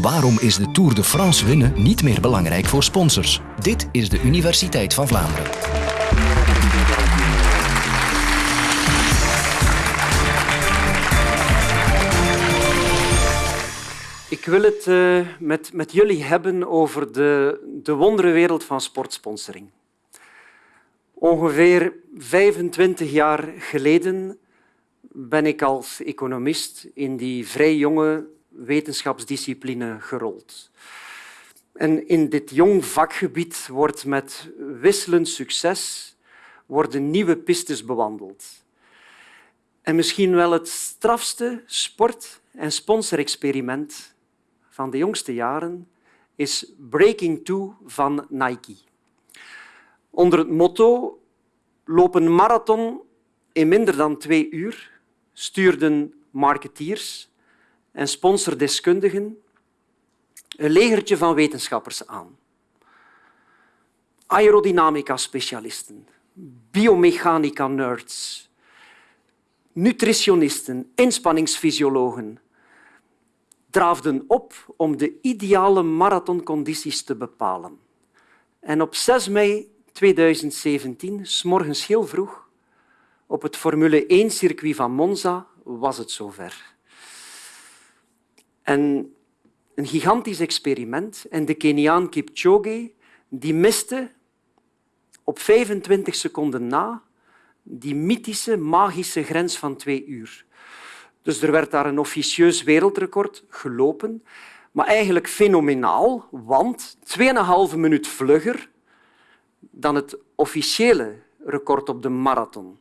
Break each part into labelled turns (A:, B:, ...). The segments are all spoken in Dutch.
A: Waarom is de Tour de France winnen niet meer belangrijk voor sponsors? Dit is de Universiteit van Vlaanderen.
B: Ik wil het uh, met, met jullie hebben over de, de wonderenwereld van sportsponsoring. Ongeveer 25 jaar geleden ben ik als economist in die vrij jonge wetenschapsdiscipline gerold. En in dit jong vakgebied wordt met wisselend succes worden nieuwe pistes bewandeld. En misschien wel het strafste sport- en sponsorexperiment van de jongste jaren is Breaking Two van Nike. Onder het motto Loop een marathon in minder dan twee uur stuurden marketeers en sponsordeskundigen een legertje van wetenschappers aan. Aerodynamica-specialisten, biomechanica-nerds, nutritionisten, inspanningsfysiologen draafden op om de ideale marathoncondities te bepalen. En op 6 mei 2017, s morgens heel vroeg, op het Formule 1-circuit van Monza, was het zover. En een gigantisch experiment. En de Keniaan Kipchoge die miste op 25 seconden na die mythische, magische grens van twee uur. Dus er werd daar een officieus wereldrecord gelopen, maar eigenlijk fenomenaal, want 2,5 minuut vlugger dan het officiële record op de marathon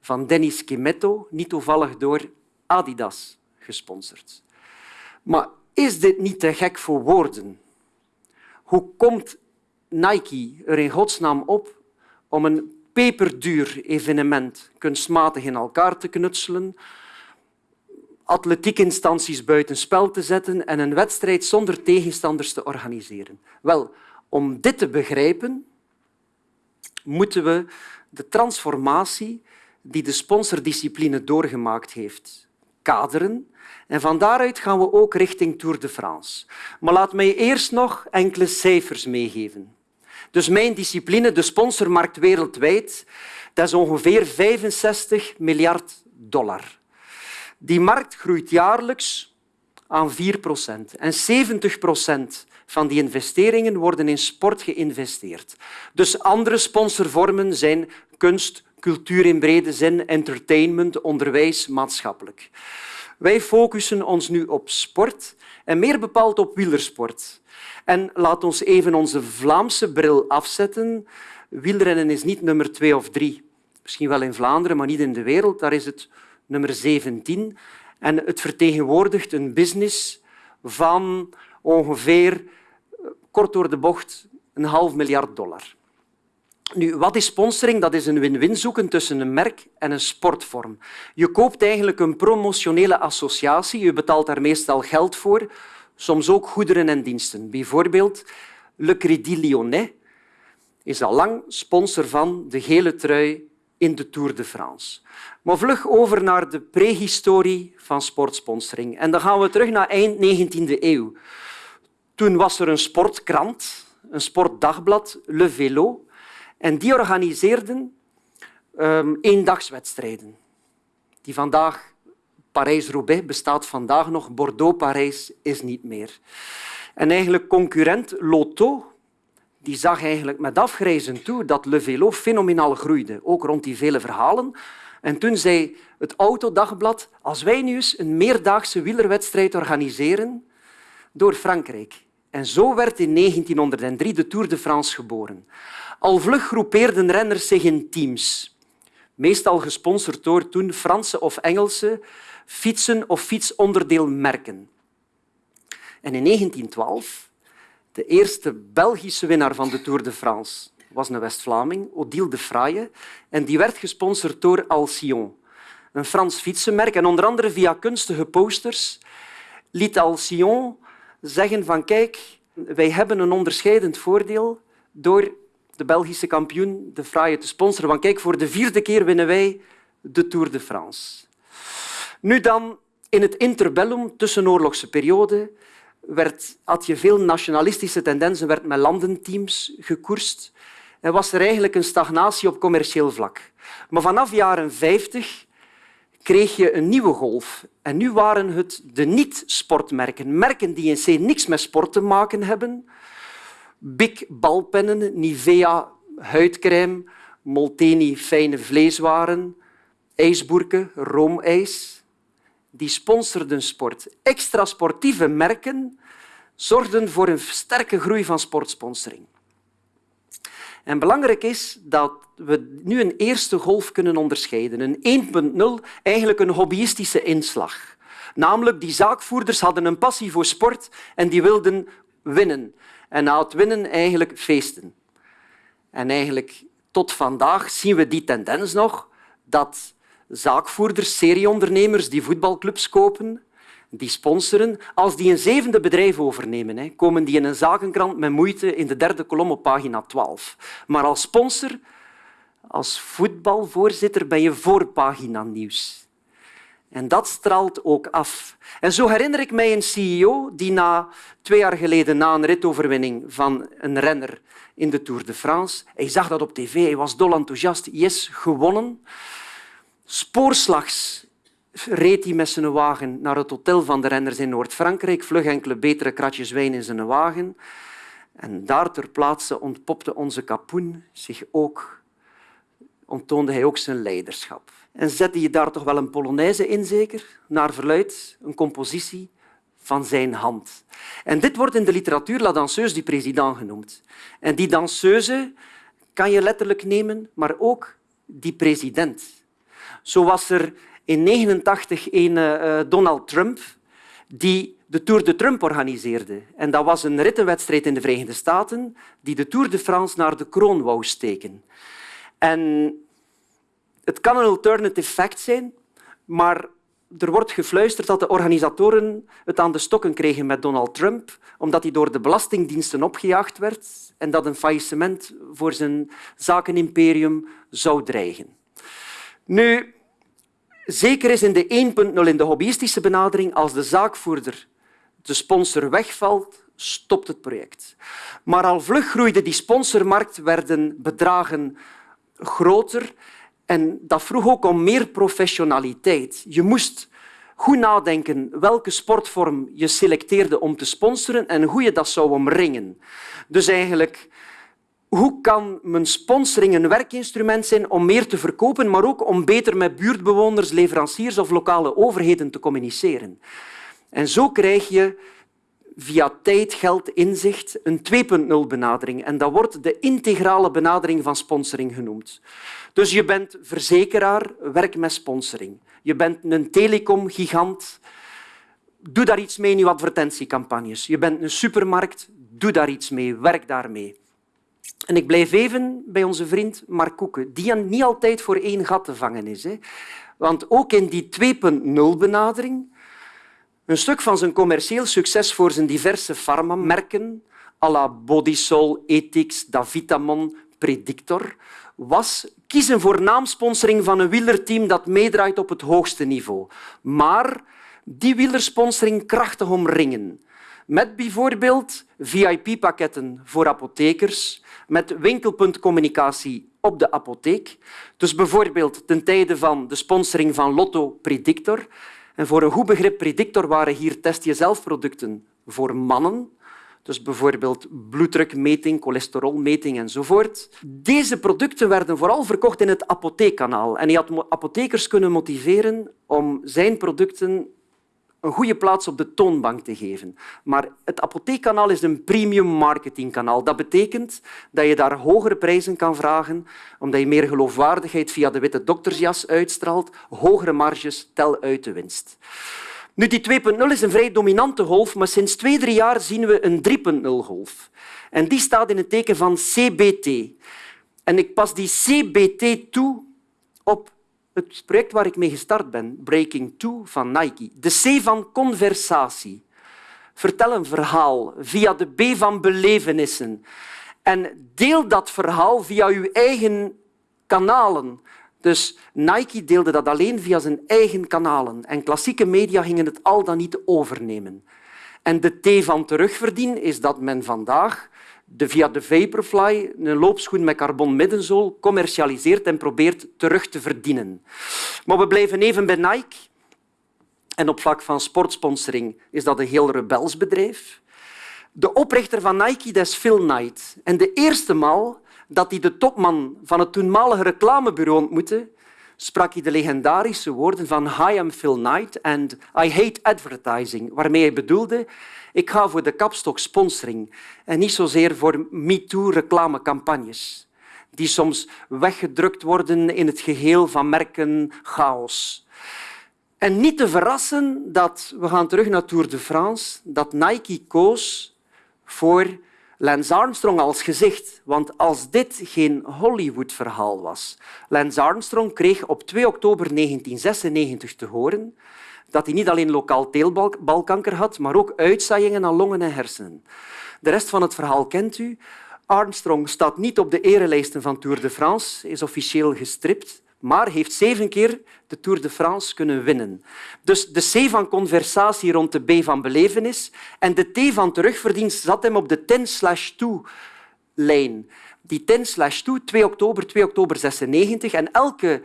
B: van Dennis Kimetto, niet toevallig door Adidas gesponsord. Maar is dit niet te gek voor woorden? Hoe komt Nike er in godsnaam op om een peperduur evenement kunstmatig in elkaar te knutselen, atletiekinstanties buitenspel te zetten en een wedstrijd zonder tegenstanders te organiseren? Wel, om dit te begrijpen, moeten we de transformatie die de sponsordiscipline doorgemaakt heeft kaderen en van daaruit gaan we ook richting Tour de France. Maar laat mij eerst nog enkele cijfers meegeven. Dus mijn discipline, de sponsormarkt wereldwijd, dat is ongeveer 65 miljard dollar. Die markt groeit jaarlijks aan 4 procent. En 70 procent van die investeringen worden in sport geïnvesteerd. Dus andere sponsorvormen zijn kunst, cultuur in brede zin, entertainment, onderwijs, maatschappelijk. Wij focussen ons nu op sport en meer bepaald op wielersport. En laat ons even onze Vlaamse bril afzetten. Wielrennen is niet nummer twee of drie. Misschien wel in Vlaanderen, maar niet in de wereld. Daar is het nummer 17. En het vertegenwoordigt een business van ongeveer, kort door de bocht, een half miljard dollar. Nu, wat is sponsoring? Dat is een win-win zoeken tussen een merk en een sportvorm. Je koopt eigenlijk een promotionele associatie. Je betaalt daar meestal geld voor, soms ook goederen en diensten. Bijvoorbeeld Le Crédit Lyonnais is al lang sponsor van de gele trui in de Tour de France. Maar vlug over naar de prehistorie van sportsponsoring. En dan gaan we terug naar eind 19e eeuw. Toen was er een sportkrant, een sportdagblad, Le Vélo, en die organiseerden um, eendagswedstrijden. Die vandaag, Parijs-Roubaix bestaat vandaag nog, Bordeaux-Parijs is niet meer. En eigenlijk concurrent Lotto die zag eigenlijk met afgrijzen toe dat Le Vélo fenomenaal groeide, ook rond die vele verhalen. En toen zei het Autodagblad, als wij nu eens een meerdaagse wielerwedstrijd organiseren door Frankrijk. En zo werd in 1903 de Tour de France geboren. Al vlug groepeerden renners zich in teams, meestal gesponsord door toen Franse of Engelse fietsen- of fietsonderdeelmerken. En in 1912, de eerste Belgische winnaar van de Tour de France, was een West-Vlaming, Odile de Fraye, en die werd gesponsord door Alcyon, een Frans fietsenmerk. En onder andere via kunstige posters liet Alcyon zeggen van kijk, wij hebben een onderscheidend voordeel door de Belgische kampioen de Fraaie te sponsoren. Want kijk, voor de vierde keer winnen wij de Tour de France. Nu dan, in het interbellum, tussenoorlogse periode, werd, had je veel nationalistische tendensen, werd met landenteams gekoerst en was er eigenlijk een stagnatie op commercieel vlak. Maar vanaf jaren 50 kreeg je een nieuwe golf. En nu waren het de niet-sportmerken, merken die in C niks met sport te maken hebben. Big balpennen, Nivea huidcrème, Molteni fijne vleeswaren, ijsboerken, roomijs. Die sponsorden sport. Extra sportieve merken zorgden voor een sterke groei van sportsponsoring. En belangrijk is dat we nu een eerste golf kunnen onderscheiden. Een 1.0, eigenlijk een hobbyistische inslag. Namelijk, die zaakvoerders hadden een passie voor sport en die wilden winnen. En na het winnen eigenlijk feesten. En eigenlijk tot vandaag zien we die tendens nog dat zaakvoerders, serieondernemers die voetbalclubs kopen, die sponsoren, als die een zevende bedrijf overnemen, komen die in een zakenkrant met moeite in de derde kolom op pagina 12. Maar als sponsor, als voetbalvoorzitter, ben je voorpagina nieuws. En dat straalt ook af. En zo herinner ik mij een CEO die na twee jaar geleden, na een ritoverwinning van een renner in de Tour de France, hij zag dat op tv, hij was dol enthousiast, yes, gewonnen. Spoorslags reed hij met zijn wagen naar het hotel van de renners in Noord-Frankrijk, vlug enkele betere kratjes wijn in zijn wagen. En daar ter plaatse ontpopte onze kapoen zich ook, onttoonde hij ook zijn leiderschap. En zette je daar toch wel een polonaise in, zeker? Naar verluid, een compositie van zijn hand. En dit wordt in de literatuur la danseuse du président genoemd. En die danseuse kan je letterlijk nemen, maar ook die president. Zo was er in 1989 een uh, Donald Trump die de Tour de Trump organiseerde. En dat was een rittenwedstrijd in de Verenigde Staten die de Tour de France naar de kroon wou steken. En het kan een alternative fact zijn, maar er wordt gefluisterd dat de organisatoren het aan de stokken kregen met Donald Trump, omdat hij door de belastingdiensten opgejaagd werd en dat een faillissement voor zijn zakenimperium zou dreigen. Nu, zeker is in de 1.0 in de hobbyistische benadering, als de zaakvoerder, de sponsor, wegvalt, stopt het project. Maar al vlug groeide die sponsormarkt, werden bedragen groter en dat vroeg ook om meer professionaliteit. Je moest goed nadenken welke sportvorm je selecteerde om te sponsoren en hoe je dat zou omringen. Dus eigenlijk, hoe kan mijn sponsoring een werkinstrument zijn om meer te verkopen, maar ook om beter met buurtbewoners, leveranciers of lokale overheden te communiceren? En zo krijg je via tijd, geld, inzicht een 2.0 benadering. En dat wordt de integrale benadering van sponsoring genoemd. Dus je bent verzekeraar, werk met sponsoring. Je bent een telecomgigant, doe daar iets mee in je advertentiecampagnes. Je bent een supermarkt, doe daar iets mee, werk daarmee. En ik blijf even bij onze vriend Mark Koeken, die niet altijd voor één gat te vangen is. Want ook in die 2.0-benadering, een stuk van zijn commercieel succes voor zijn diverse farmamerken, à la Bodysol, Ethics, Davitamon, Predictor, was kiezen voor naamsponsoring van een wielerteam dat meedraait op het hoogste niveau. Maar die wielersponsoring krachtig omringen. Met bijvoorbeeld VIP-pakketten voor apothekers, met winkelpuntcommunicatie op de apotheek. Dus bijvoorbeeld ten tijde van de sponsoring van Lotto Predictor. En voor een goed begrip Predictor waren hier test-jezelf-producten voor mannen dus bijvoorbeeld bloeddrukmeting, cholesterolmeting enzovoort. Deze producten werden vooral verkocht in het apotheekkanaal. En hij had apothekers kunnen motiveren om zijn producten een goede plaats op de toonbank te geven. Maar het apotheekkanaal is een premium marketingkanaal. Dat betekent dat je daar hogere prijzen kan vragen, omdat je meer geloofwaardigheid via de witte doktersjas uitstraalt, hogere marges tel uit de winst. Nu, die 2.0 is een vrij dominante golf, maar sinds twee, drie jaar zien we een 3.0-golf. En die staat in het teken van CBT. En ik pas die CBT toe op het project waar ik mee gestart ben, Breaking Two van Nike. De C van conversatie. Vertel een verhaal via de B van belevenissen. En deel dat verhaal via uw eigen kanalen. Dus Nike deelde dat alleen via zijn eigen kanalen en klassieke media gingen het al dan niet overnemen. En de T van terugverdienen is dat men vandaag de, via de Vaporfly een loopschoen met carbon commercialiseert en probeert terug te verdienen. Maar we blijven even bij Nike. En op vlak van sportsponsoring is dat een heel rebels bedrijf. De oprichter van Nike is Phil Knight. En de eerste maal dat hij de topman van het toenmalige reclamebureau ontmoette, sprak hij de legendarische woorden van Hi, I'm Phil Knight and I hate advertising, waarmee hij bedoelde ik ga voor de kapstok sponsoring en niet zozeer voor MeToo-reclamecampagnes die soms weggedrukt worden in het geheel van merken chaos. En niet te verrassen dat, we gaan terug naar Tour de France, dat Nike koos voor Lance Armstrong als gezicht. Want als dit geen Hollywood-verhaal was. Lance Armstrong kreeg op 2 oktober 1996 te horen dat hij niet alleen lokaal teelbalkanker had, maar ook uitzaaiingen aan longen en hersenen. De rest van het verhaal kent u. Armstrong staat niet op de erelijsten van Tour de France, is officieel gestript, maar heeft zeven keer de Tour de France kunnen winnen. Dus de C van conversatie rond de B van belevenis en de T van terugverdienst zat hem op de 10-2-lijn. Die 10-2, 2 oktober, 2 oktober 96. En elke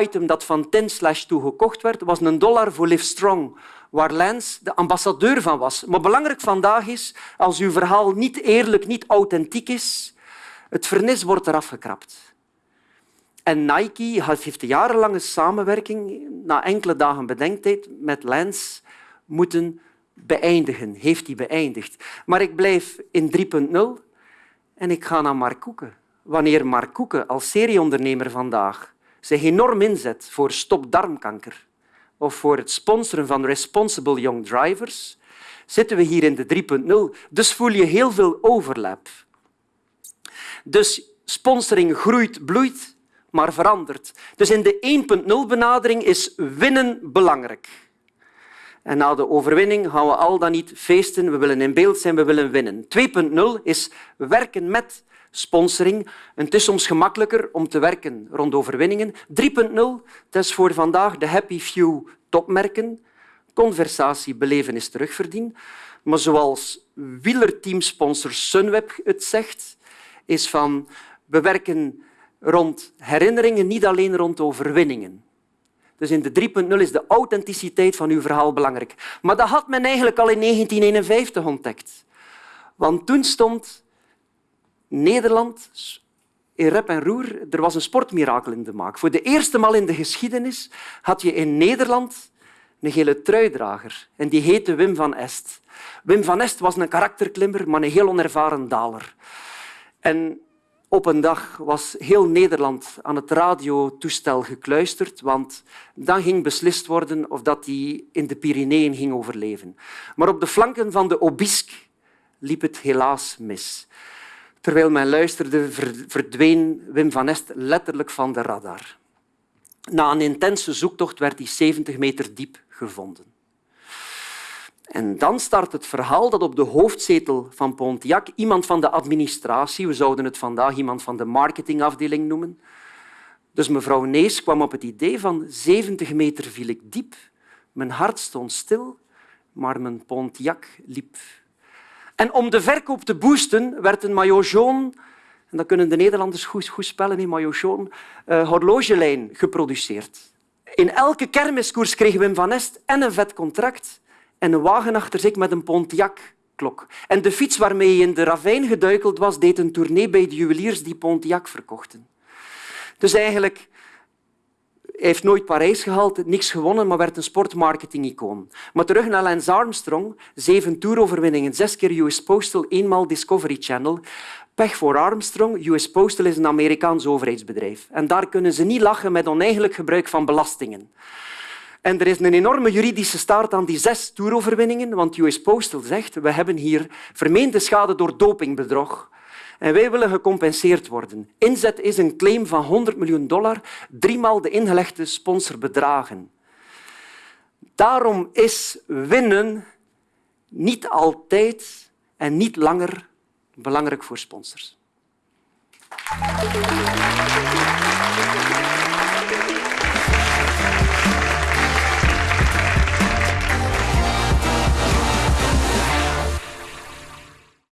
B: item dat van 10 2 gekocht werd, was een dollar voor Livestrong, waar Lance de ambassadeur van was. Maar belangrijk vandaag is, als uw verhaal niet eerlijk, niet authentiek is, het vernis wordt eraf gekrapt. En Nike heeft jarenlange samenwerking, na enkele dagen bedenktijd, met Lance moeten beëindigen. Heeft hij beëindigd. Maar ik blijf in 3.0 en ik ga naar Mark Koeken. Wanneer Mark Koeken als serieondernemer vandaag zich enorm inzet voor stop darmkanker of voor het sponsoren van responsible young drivers, zitten we hier in de 3.0. Dus voel je heel veel overlap. Dus sponsoring groeit, bloeit maar verandert. Dus in de 1.0-benadering is winnen belangrijk. En na de overwinning gaan we al dan niet feesten, we willen in beeld zijn, we willen winnen. 2.0 is werken met sponsoring. Het is soms gemakkelijker om te werken rond overwinningen. 3.0, dat is voor vandaag de happy few topmerken. Conversatie, belevenis, terugverdienen. Maar zoals wielerteamsponsor Sunweb het zegt, is van we werken rond herinneringen, niet alleen rond overwinningen. Dus in de 3.0 is de authenticiteit van uw verhaal belangrijk. Maar dat had men eigenlijk al in 1951 ontdekt. Want toen stond Nederland in rep en roer. Er was een sportmirakel in de maak. Voor de eerste maal in de geschiedenis had je in Nederland een gele truidrager. En die heette Wim van Est. Wim van Est was een karakterklimmer, maar een heel onervaren daler. En op een dag was heel Nederland aan het radiotoestel gekluisterd, want dan ging beslist worden of dat hij in de Pyreneeën ging overleven. Maar op de flanken van de Obisque liep het helaas mis. Terwijl men luisterde, verdween Wim van Est letterlijk van de radar. Na een intense zoektocht werd hij 70 meter diep gevonden. En dan start het verhaal dat op de hoofdzetel van Pontiac iemand van de administratie, we zouden het vandaag iemand van de marketingafdeling noemen, dus mevrouw Nees kwam op het idee van 70 meter viel ik diep, mijn hart stond stil, maar mijn Pontiac liep. En om de verkoop te boosten werd een maillot en dat kunnen de Nederlanders goed, goed spellen, in maillot uh, horlogelijn geproduceerd. In elke kermiskoers kreeg Wim van Est en een vet contract en een wagen achter zich met een Pontiac-klok. En de fiets waarmee hij in de ravijn geduikeld was, deed een tournee bij de juweliers die Pontiac verkochten. Dus eigenlijk heeft nooit Parijs gehaald, niks gewonnen, maar werd een sportmarketing-icoon. Maar terug naar Lance Armstrong. Zeven toeroverwinningen, zes keer US Postal, eenmaal Discovery Channel. Pech voor Armstrong. US Postal is een Amerikaans overheidsbedrijf. En daar kunnen ze niet lachen met oneigenlijk gebruik van belastingen. En er is een enorme juridische staart aan die zes toeroverwinningen, want US Postal zegt we hebben hier vermeende schade door dopingbedrog. En wij willen gecompenseerd worden. Inzet is een claim van 100 miljoen dollar, driemaal de ingelegde sponsorbedragen. Daarom is winnen niet altijd en niet langer belangrijk voor sponsors.